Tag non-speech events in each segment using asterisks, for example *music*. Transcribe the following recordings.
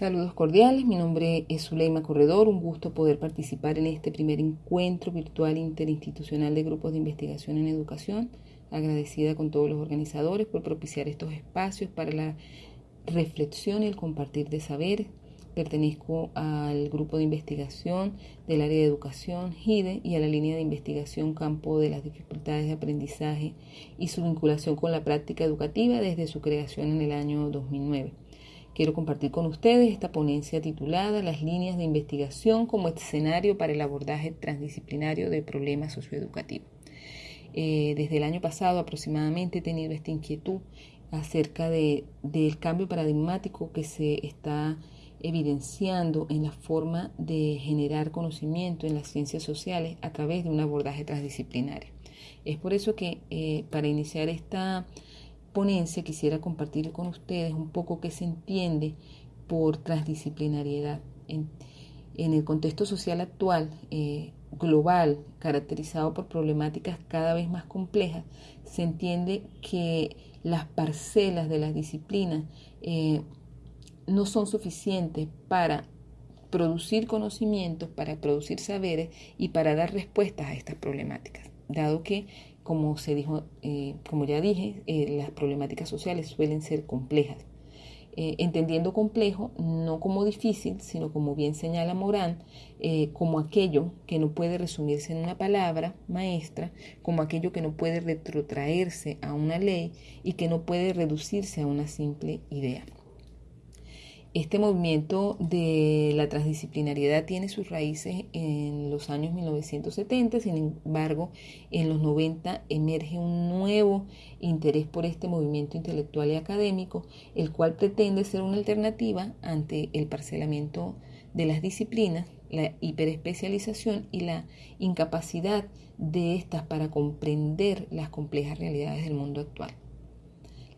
Saludos cordiales, mi nombre es Zuleima Corredor, un gusto poder participar en este primer encuentro virtual interinstitucional de grupos de investigación en educación. Agradecida con todos los organizadores por propiciar estos espacios para la reflexión y el compartir de saberes. Pertenezco al grupo de investigación del área de educación GIDE y a la línea de investigación campo de las dificultades de aprendizaje y su vinculación con la práctica educativa desde su creación en el año 2009. Quiero compartir con ustedes esta ponencia titulada Las líneas de investigación como escenario para el abordaje transdisciplinario de problemas socioeducativos. Eh, desde el año pasado aproximadamente he tenido esta inquietud acerca de, del cambio paradigmático que se está evidenciando en la forma de generar conocimiento en las ciencias sociales a través de un abordaje transdisciplinario. Es por eso que eh, para iniciar esta quisiera compartir con ustedes un poco qué se entiende por transdisciplinariedad. En, el contexto social actual, eh, global, caracterizado por problemáticas cada vez más complejas, se entiende que las parcelas de las disciplinas eh, no son suficientes para producir conocimientos, para producir saberes y para dar respuestas a estas problemáticas, dado que como se dijo, eh, como ya dije, eh, las problemáticas sociales suelen ser complejas. Eh, entendiendo complejo no como difícil, sino como bien señala Morán, como aquello que no puede resumirse en una palabra maestra, como aquello que no puede retrotraerse a una ley y que no puede reducirse a una simple idea. Este movimiento de la transdisciplinariedad tiene sus raíces en los años 1970, sin embargo, en los 90 emerge un nuevo interés por este movimiento intelectual y académico, el cual pretende ser una alternativa ante el parcelamiento de las disciplinas, la hiperespecialización y la incapacidad de estas para comprender las complejas realidades del mundo actual.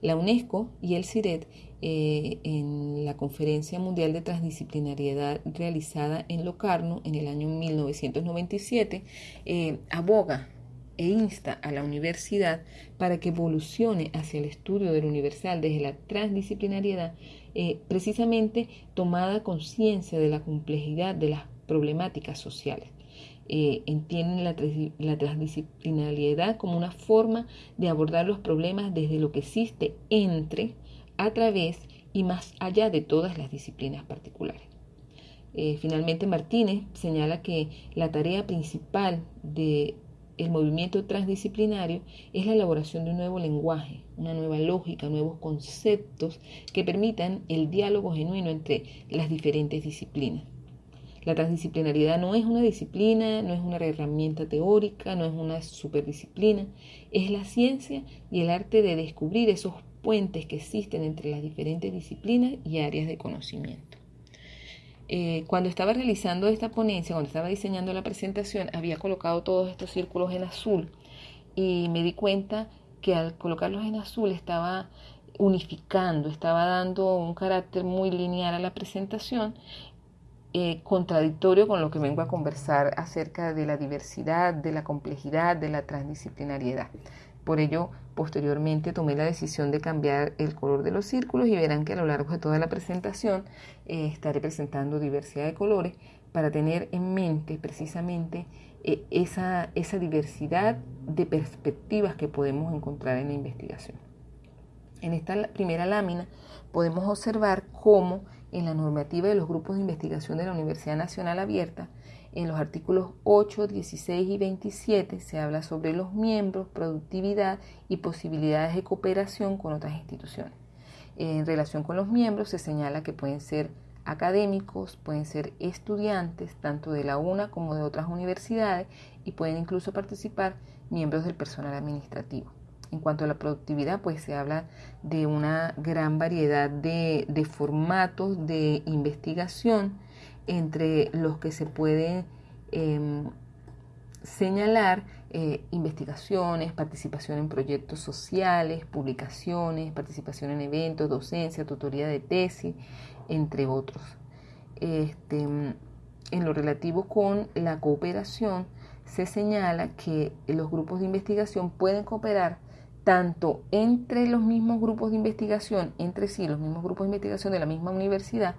La UNESCO y el CIRET eh, en la Conferencia Mundial de Transdisciplinariedad realizada en Locarno en el año 1997, eh, aboga e insta a la universidad para que evolucione hacia el estudio del universal desde la transdisciplinariedad, eh, precisamente tomada conciencia de la complejidad de las problemáticas sociales. entienden la, la, transdisciplinariedad como una forma de abordar los problemas desde lo que existe entre a través y más allá de todas las disciplinas particulares. Eh, finalmente, Martínez señala que la tarea principal del movimiento transdisciplinario es la elaboración de un nuevo lenguaje, una nueva lógica, nuevos conceptos que permitan el diálogo genuino entre las diferentes disciplinas. La transdisciplinariedad no es una disciplina, no es una herramienta teórica, no es una superdisciplina, es la ciencia y el arte de descubrir esos puentes que existen entre las diferentes disciplinas y áreas de conocimiento. Eh, cuando estaba realizando esta ponencia, cuando estaba diseñando la presentación, había colocado todos estos círculos en azul y me di cuenta que al colocarlos en azul estaba unificando, estaba dando un carácter muy lineal a la presentación, eh, contradictorio con lo que vengo a conversar acerca de la diversidad, de la complejidad, de la transdisciplinariedad. Por ello, posteriormente tomé la decisión de cambiar el color de los círculos y verán que a lo largo de toda la presentación eh, estaré presentando diversidad de colores para tener en mente precisamente eh, esa, esa diversidad de perspectivas que podemos encontrar en la investigación. En esta primera lámina podemos observar cómo en la normativa de los grupos de investigación de la Universidad Nacional Abierta en los artículos 8, 16 y 27 se habla sobre los miembros, productividad y posibilidades de cooperación con otras instituciones. En relación con los miembros se señala que pueden ser académicos, pueden ser estudiantes tanto de la UNA como de otras universidades y pueden incluso participar miembros del personal administrativo. En cuanto a la productividad, pues se habla de una gran variedad de, formatos de investigación entre los que se puede em, señalar eh, investigaciones, participación en proyectos sociales, publicaciones, participación en eventos, docencia, tutoría de tesis, entre otros. Este, en lo relativo con la cooperación, se señala que los grupos de investigación pueden cooperar tanto entre los mismos grupos de investigación, entre sí, los mismos grupos de investigación de la misma universidad,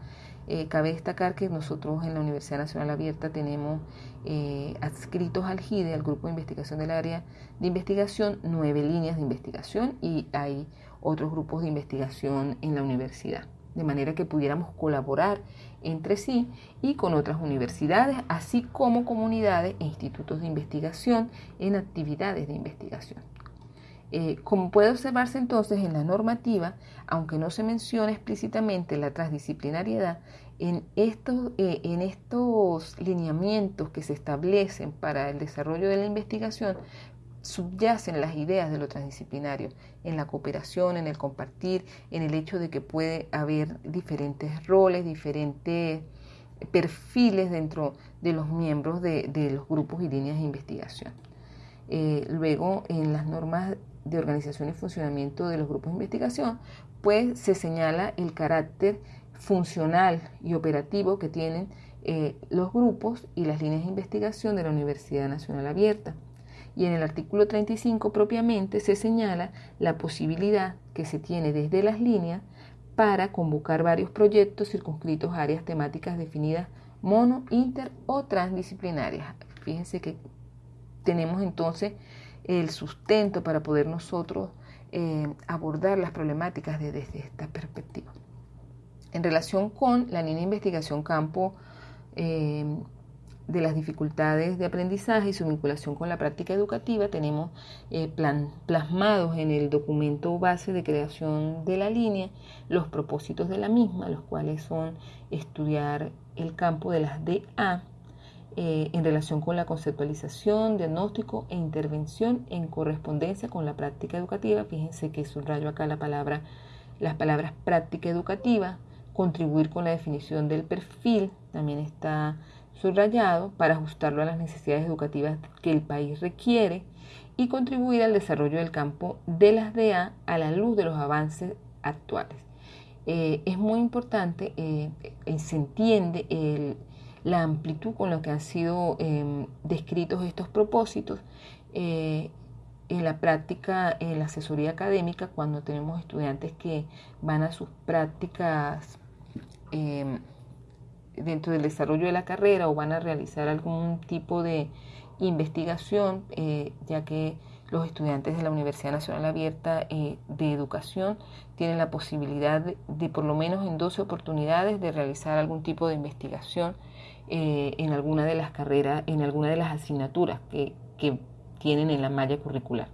eh, cabe destacar que nosotros en la Universidad Nacional Abierta tenemos eh, adscritos al GIDE, al Grupo de Investigación del Área de Investigación, nueve líneas de investigación y hay otros grupos de investigación en la universidad, de manera que pudiéramos colaborar entre sí y con otras universidades, así como comunidades e institutos de investigación en actividades de investigación. Eh, como puede observarse entonces en la normativa, aunque no se menciona explícitamente la transdisciplinariedad, en estos, eh, en estos lineamientos que se establecen para el desarrollo de la investigación, subyacen las ideas de lo transdisciplinario, en la cooperación, en el compartir, en el hecho de que puede haber diferentes roles, diferentes perfiles dentro de los miembros de, los grupos y líneas de investigación. Eh, luego, en las normas de organización y funcionamiento de los grupos de investigación, pues se señala el carácter funcional y operativo que tienen eh, los grupos y las líneas de investigación de la Universidad Nacional Abierta. Y en el artículo 35 propiamente se señala la posibilidad que se tiene desde las líneas para convocar varios proyectos circunscritos a áreas temáticas definidas mono, inter o transdisciplinarias. Fíjense que tenemos entonces el sustento para poder nosotros eh, abordar las problemáticas desde esta perspectiva. En relación con la línea de investigación campo eh, de las dificultades de aprendizaje y su vinculación con la práctica educativa, tenemos eh, plasmados en el documento base de creación de la línea los propósitos de la misma, los cuales son estudiar el campo de las DA, eh, en relación con la conceptualización, diagnóstico e intervención en correspondencia con la práctica educativa. Fíjense que subrayo acá la palabra, las palabras práctica educativa, contribuir con la definición del perfil, también está subrayado para ajustarlo a las necesidades educativas que el país requiere y contribuir al desarrollo del campo de las DA a la luz de los avances actuales. Eh, es muy importante, eh, se entiende el la amplitud con la que han sido em, descritos estos propósitos. Eh, en la práctica, en la asesoría académica, cuando tenemos estudiantes que van a sus prácticas em, dentro del desarrollo de la carrera o van a realizar algún tipo de investigación, eh, ya que los estudiantes de la Universidad Nacional Abierta eh, de Educación tienen la posibilidad de, por lo menos en 12 oportunidades de realizar algún tipo de investigación eh, en alguna de las carreras, en alguna de las asignaturas que, tienen en la malla curricular.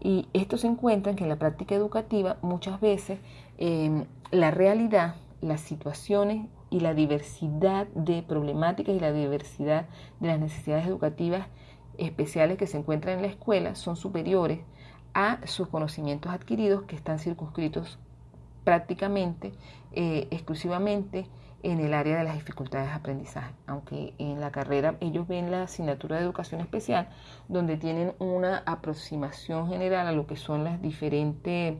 Y esto se encuentra en que en la práctica educativa muchas veces em, la realidad, las situaciones y la diversidad de problemáticas y la diversidad de las necesidades educativas especiales que se encuentran en la escuela son superiores a sus conocimientos adquiridos que están circunscritos prácticamente, eh, exclusivamente en el área de las dificultades de aprendizaje, aunque en la carrera ellos ven la asignatura de educación especial, donde tienen una aproximación general a lo que son las diferentes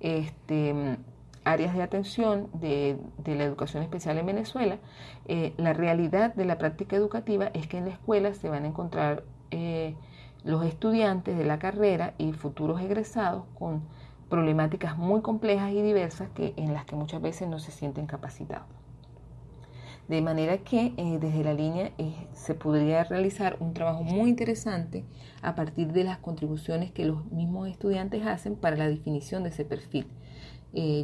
este, áreas de atención de, la educación especial en Venezuela, eh, la realidad de la práctica educativa es que en la escuela se van a encontrar eh, los estudiantes de la carrera y futuros egresados con problemáticas muy complejas y diversas que, en las que muchas veces no se sienten capacitados. De manera que eh, desde la línea eh, se podría realizar un trabajo muy interesante a partir de las contribuciones que los mismos estudiantes hacen para la definición de ese perfil.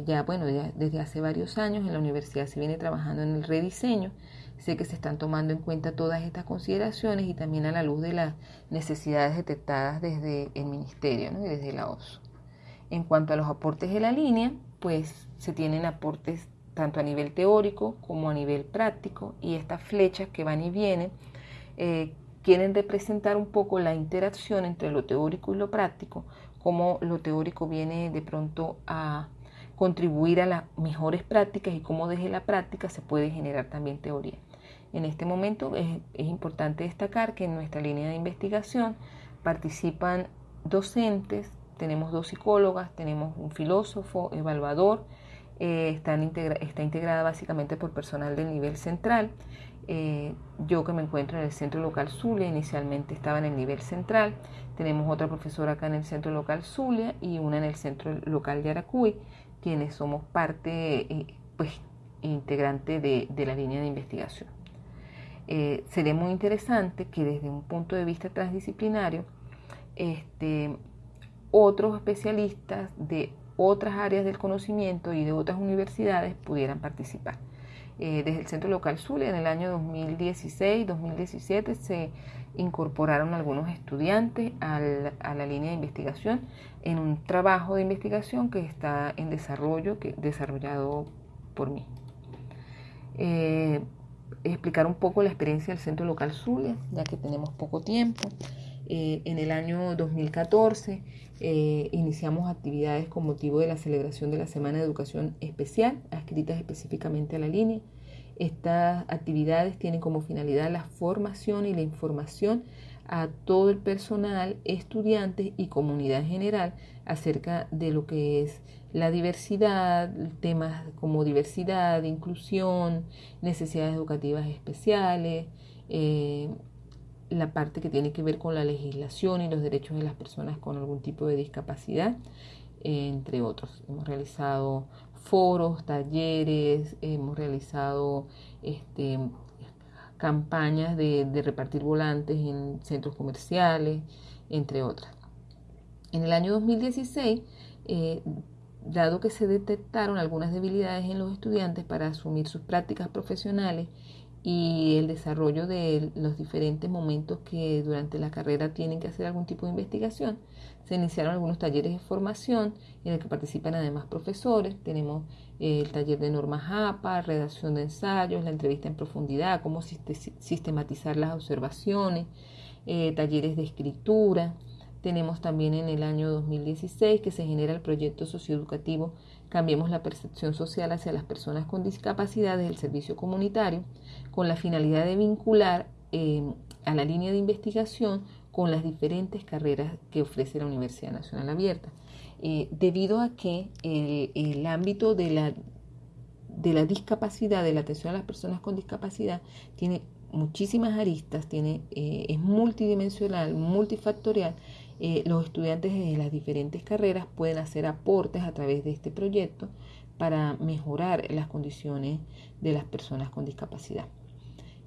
Ya, bueno, desde hace varios años en la universidad se viene trabajando en el rediseño. Sé que se están tomando en cuenta todas estas consideraciones y también a la luz de las necesidades detectadas desde el ministerio y desde la OSU. En cuanto a los aportes de la línea, pues se tienen aportes tanto a nivel teórico como a nivel práctico, y estas flechas que van y vienen eh, quieren representar un poco la interacción entre lo teórico y lo práctico, cómo lo teórico viene de pronto a contribuir a las mejores prácticas y cómo desde la práctica se puede generar también teoría. En este momento es, importante destacar que en nuestra línea de investigación participan docentes, tenemos dos psicólogas, tenemos un filósofo, evaluador, está, está, integrada básicamente por personal del nivel central. yo que me encuentro en el centro local Zulia, inicialmente estaba en el nivel central. Tenemos otra profesora acá en el centro local Zulia y una en el centro local Yaracuy, quienes somos parte, pues, integrante de la línea de investigación. Eh, sería muy interesante que desde un punto de vista transdisciplinario, este, otros especialistas de otras áreas del conocimiento y de otras universidades pudieran participar. Eh, desde el Centro Local Zulia en el año 2016-2017 se incorporaron algunos estudiantes a la línea de investigación en un trabajo de investigación que está en desarrollo, desarrollado por mí. Eh, explicar un poco la experiencia del Centro Local Zulia, ya que tenemos poco tiempo. Eh, en el año 2014 eh, iniciamos actividades con motivo de la celebración de la Semana de Educación Especial, adscritas específicamente a la línea. Estas actividades tienen como finalidad la formación y la información a todo el personal, estudiantes y comunidad en general acerca de lo que es la diversidad, temas como diversidad, inclusión, necesidades educativas especiales, eh, la parte que tiene que ver con la legislación y los derechos de las personas con algún tipo de discapacidad, entre otros. Hemos realizado foros, talleres, hemos realizado este, campañas de, repartir volantes en centros comerciales, entre otras. En el año 2016, eh, dado que se detectaron algunas debilidades en los estudiantes para asumir sus prácticas profesionales y el desarrollo de los diferentes momentos que durante la carrera tienen que hacer algún tipo de investigación, se iniciaron algunos talleres de formación en el que participan además profesores. Tenemos eh, el taller de normas APA, redacción de ensayos, la entrevista en profundidad, cómo sistematizar las observaciones, eh, talleres de escritura. Tenemos también en el año 2016 que se genera el proyecto socioeducativo Cambiemos la percepción social hacia las personas con discapacidad del servicio comunitario con la finalidad de vincular eh, a la línea de investigación con las diferentes carreras que ofrece la Universidad Nacional Abierta. Eh, debido a que el, ámbito de la, de la discapacidad, de la atención a las personas con discapacidad, tiene muchísimas aristas, tiene, eh, es multidimensional, multifactorial eh, los estudiantes de las diferentes carreras pueden hacer aportes a través de este proyecto para mejorar las condiciones de las personas con discapacidad.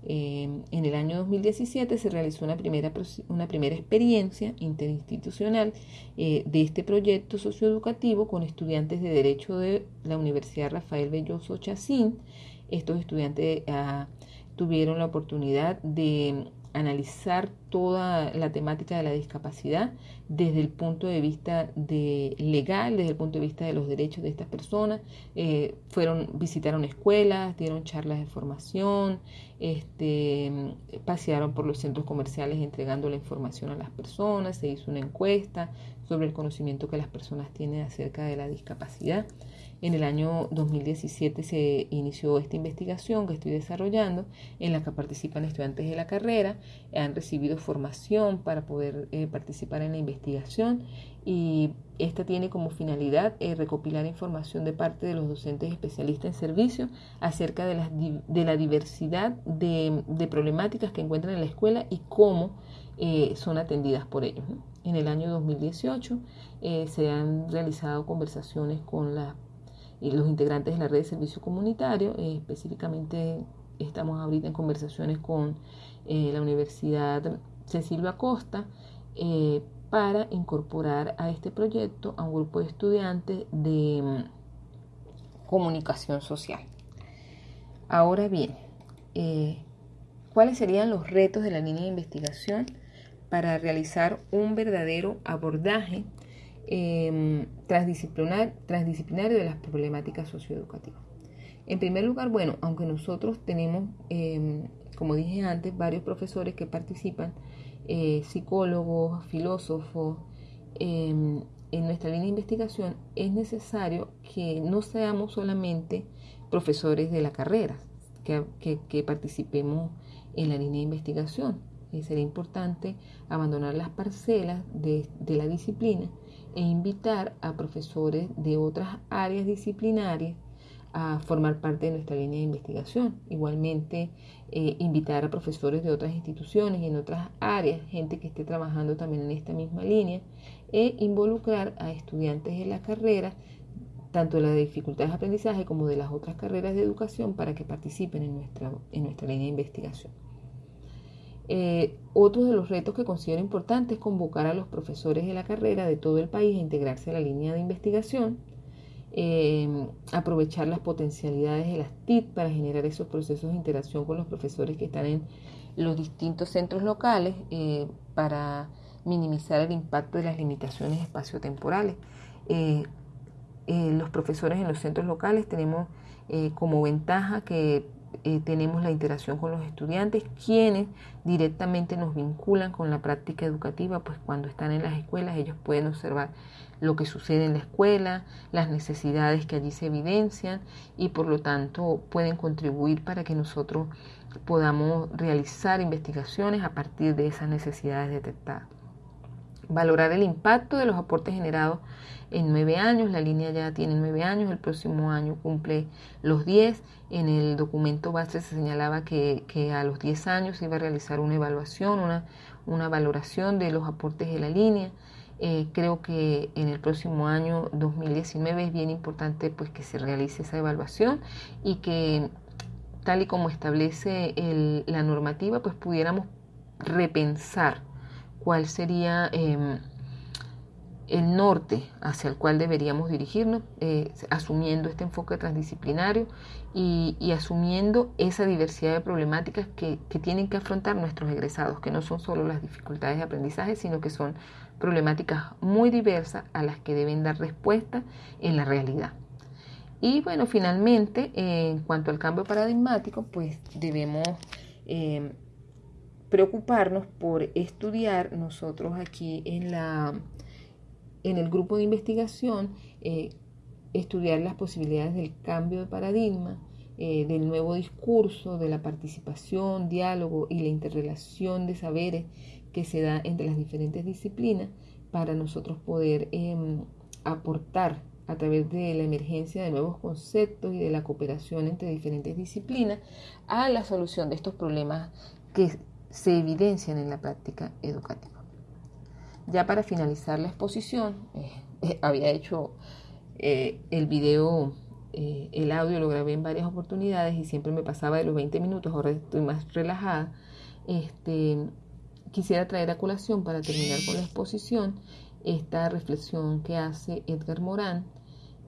Eh, en el año 2017 se realizó una primera, una primera experiencia interinstitucional eh, de este proyecto socioeducativo con estudiantes de Derecho de la Universidad Rafael Belloso Chacín. Estos estudiantes ah, tuvieron la oportunidad de analizar toda la temática de la discapacidad desde el punto de vista de legal, desde el punto de vista de los derechos de estas personas. Eh, fueron, visitaron escuelas, dieron charlas de formación, este, pasearon por los centros comerciales entregando la información a las personas, se hizo una encuesta sobre el conocimiento que las personas tienen acerca de la discapacidad. En el año 2017 se inició esta investigación que estoy desarrollando, en la que participan estudiantes de la carrera, han recibido formación para poder eh, participar en la investigación y esta tiene como finalidad eh, recopilar información de parte de los docentes especialistas en servicio acerca de la, de la diversidad de, problemáticas que encuentran en la escuela y cómo eh, son atendidas por ellos. En el año 2018 se han realizado conversaciones con las y los integrantes de la red de servicio comunitario. Eh, específicamente estamos ahorita en conversaciones con eh, la Universidad Cecilio Acosta eh, para incorporar a este proyecto a un grupo de estudiantes de mm, comunicación social. Ahora bien, ¿cuáles serían los retos de la línea de investigación para realizar un verdadero abordaje eh, transdisciplinario de las problemáticas socioeducativas. En primer lugar, bueno, aunque nosotros tenemos, em, como dije antes, varios profesores que participan, eh, psicólogos, filósofos, em, en nuestra línea de investigación, es necesario que no seamos solamente profesores de la carrera, que, participemos en la línea de investigación. Eh, sería importante abandonar las parcelas de la disciplina e invitar a profesores de otras áreas disciplinarias a formar parte de nuestra línea de investigación. Igualmente, eh, invitar a profesores de otras instituciones y en otras áreas, gente que esté trabajando también en esta misma línea, e involucrar a estudiantes de la carrera, tanto de las dificultades de aprendizaje como de las otras carreras de educación, para que participen en nuestra, en nuestra línea de investigación. Eh, otro de los retos que considero importante es convocar a los profesores de la carrera de todo el país a integrarse a la línea de investigación Em, aprovechar las potencialidades de las TIC para generar esos procesos de interacción con los profesores que están en los distintos centros locales eh, para minimizar el impacto de las limitaciones espaciotemporales. Eh, eh, los profesores en los centros locales tenemos como ventaja que tenemos la interacción con los estudiantes, quienes directamente nos vinculan con la práctica educativa, pues cuando están en las escuelas ellos pueden observar lo que sucede en la escuela, las necesidades que allí se evidencian y por lo tanto pueden contribuir para que nosotros podamos realizar investigaciones a partir de esas necesidades detectadas. Valorar el impacto de los aportes generados en nueve años, la línea ya tiene nueve años, el próximo año cumple los diez. En el documento base se señalaba que, a los diez años se iba a realizar una evaluación, una, una valoración de los aportes de la línea. Eh, creo que en el próximo año 2019 es bien importante pues que se realice esa evaluación y que tal y como establece la normativa pues pudiéramos repensar cuál sería em, el norte hacia el cual deberíamos dirigirnos, eh, asumiendo este enfoque transdisciplinario y, asumiendo esa diversidad de problemáticas que, que, tienen que afrontar nuestros egresados, que no son solo las dificultades de aprendizaje, sino que son problemáticas muy diversas a las que deben dar respuesta en la realidad. Y bueno, finalmente, en cuanto al cambio paradigmático, pues debemos eh, preocuparnos por estudiar nosotros aquí en, la, en el grupo de investigación, eh, estudiar las posibilidades del cambio de paradigma, eh, del nuevo discurso, de la participación, diálogo y la interrelación de saberes que se da entre las diferentes disciplinas para nosotros poder em, aportar a través de la emergencia de nuevos conceptos y de la cooperación entre diferentes disciplinas a la solución de estos problemas que se evidencian en la práctica educativa. Ya para finalizar la exposición, eh, eh, *laughs* había hecho eh, el video, el audio lo grabé en varias oportunidades y siempre me pasaba de los 20 minutos, ahora estoy más relajada. Este, quisiera traer a colación para terminar con la exposición esta reflexión que hace Edgar Morán,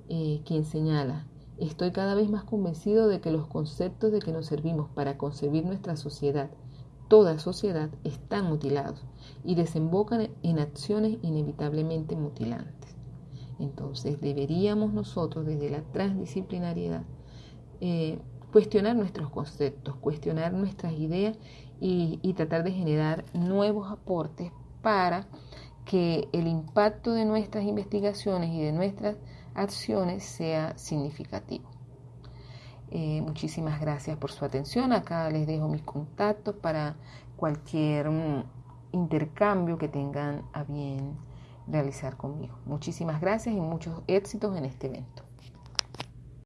eh, quien señala, estoy cada vez más convencido de que los conceptos de que nos servimos para concebir nuestra sociedad, toda sociedad, están mutilados y desembocan en acciones inevitablemente mutilantes. Entonces deberíamos nosotros desde la transdisciplinariedad eh, cuestionar nuestros conceptos, cuestionar nuestras ideas y, tratar de generar nuevos aportes para que el impacto de nuestras investigaciones y de nuestras acciones sea significativo. Eh, muchísimas gracias por su atención. Acá les dejo mis contactos para cualquier mm, intercambio que tengan a bien realizar conmigo. Muchísimas gracias y muchos éxitos en este evento.